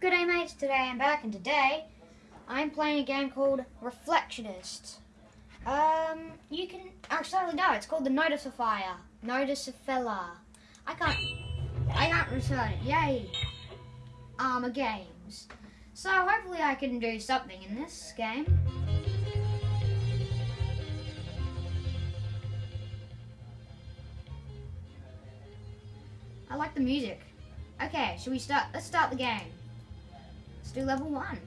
Good day mates, today I'm back and today I'm playing a game called Reflectionist. Um, you can actually no, it's called the Notifier. Notifier. I can't I can't return it. Yay. Armor games. So hopefully I can do something in this game. I like the music. Okay, should we start? Let's start the game. Let's do level one.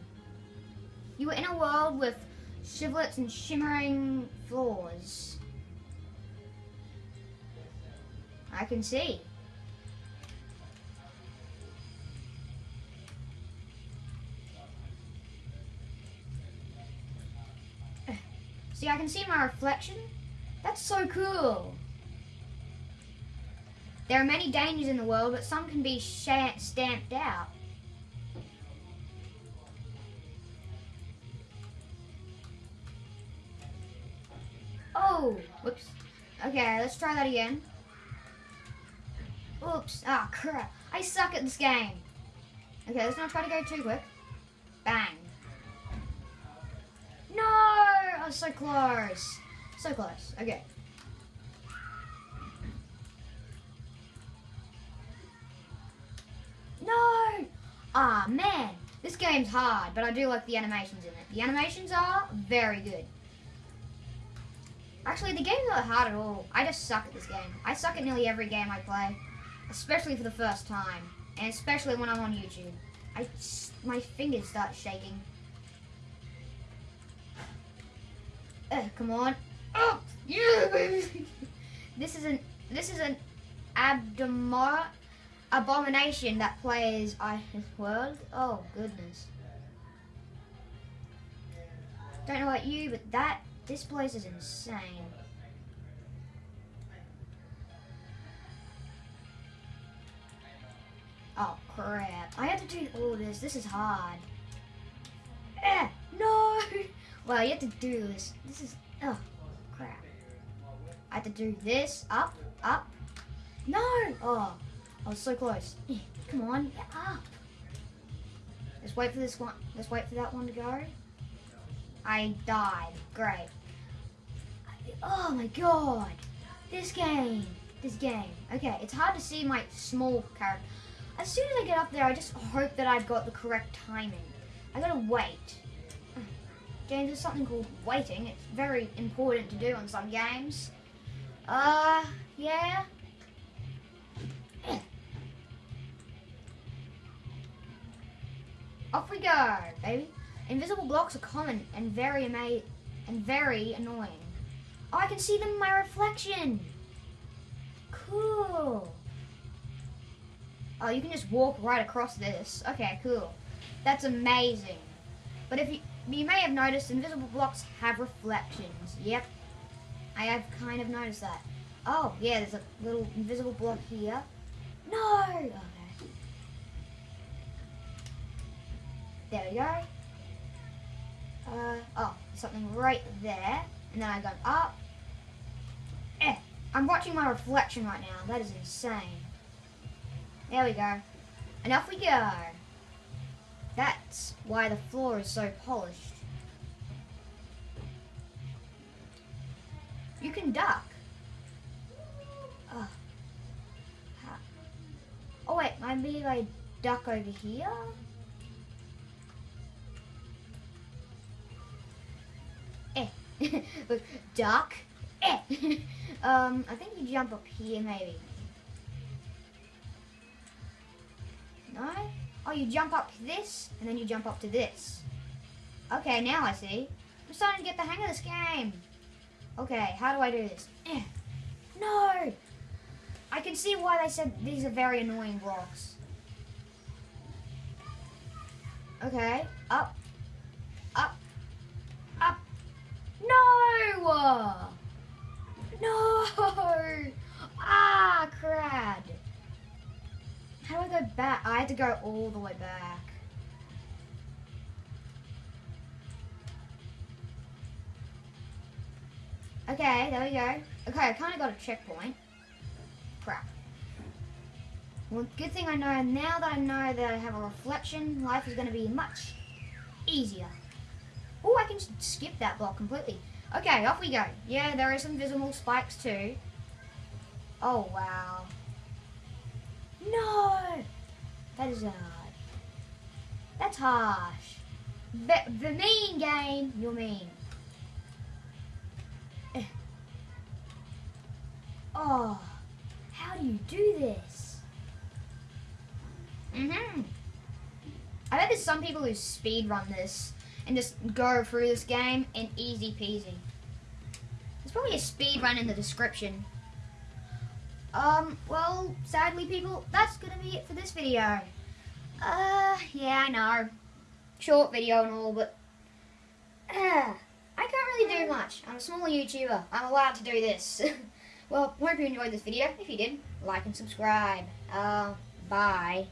You were in a world with shivlets and shimmering floors. I can see. See, I can see my reflection. That's so cool. There are many dangers in the world, but some can be stamped out. Oh, whoops. Okay, let's try that again. Oops, ah, oh, crap. I suck at this game. Okay, let's not try to go too quick. Bang. No! I was so close. So close. Okay. No! Ah, man. This game's hard, but I do like the animations in it. The animations are very good. Actually, the game's not hard at all. I just suck at this game. I suck at nearly every game I play, especially for the first time, and especially when I'm on YouTube. I, my fingers start shaking. Come on. Oh, yeah, baby. this is an this is an abdomor abomination that plays I World. Oh goodness. Don't know about you, but that this place is insane. Oh crap. I have to do all this. This is hard. Eh, no! Well, you have to do this. This is, oh, crap. I have to do this, up, up. No! Oh, I was so close. Come on, up. Let's wait for this one. Let's wait for that one to go. I died. Great. Oh my god. This game. This game. Okay, it's hard to see my small character. As soon as I get up there, I just hope that I've got the correct timing. I gotta wait. James, there's something called waiting. It's very important to do on some games. Uh, yeah. Off we go, baby. Invisible blocks are common and very ama and very annoying. Oh, I can see them in my reflection. Cool. Oh, you can just walk right across this. Okay, cool. That's amazing. But if you you may have noticed invisible blocks have reflections. Yep. I have kind of noticed that. Oh, yeah, there's a little invisible block here. No! Okay. There we go. Uh, oh, something right there. And then I go up. Eh, I'm watching my reflection right now. That is insane. There we go. And off we go. That's why the floor is so polished. You can duck. Oh, wait, maybe I duck over here? Duck. Eh. um, I think you jump up here maybe. No? Oh, you jump up this, and then you jump up to this. Okay, now I see. I'm starting to get the hang of this game. Okay, how do I do this? Eh. No! I can see why they said these are very annoying rocks. Okay, up, No! Ah, crad. How do I go back? I had to go all the way back. Okay, there we go. Okay, I kind of got a checkpoint. Crap. Well, good thing I know now that I know that I have a reflection, life is going to be much easier. Oh, I can s- skip that block completely. Okay, off we go. Yeah, there are some visible spikes too. Oh, wow. No! That is hard. That's harsh. The, the mean game, you're mean. Oh, how do you do this? Mm-hmm. I bet there's some people who speed run this and just go through this game in easy peasy. There's probably a speed run in the description. Um, well, sadly people, that's gonna be it for this video. Uh, yeah, I know. Short video and all, but uh, I can't really do much. I'm a small YouTuber. I'm allowed to do this. well, hope you enjoyed this video. If you did, like and subscribe. Uh, bye.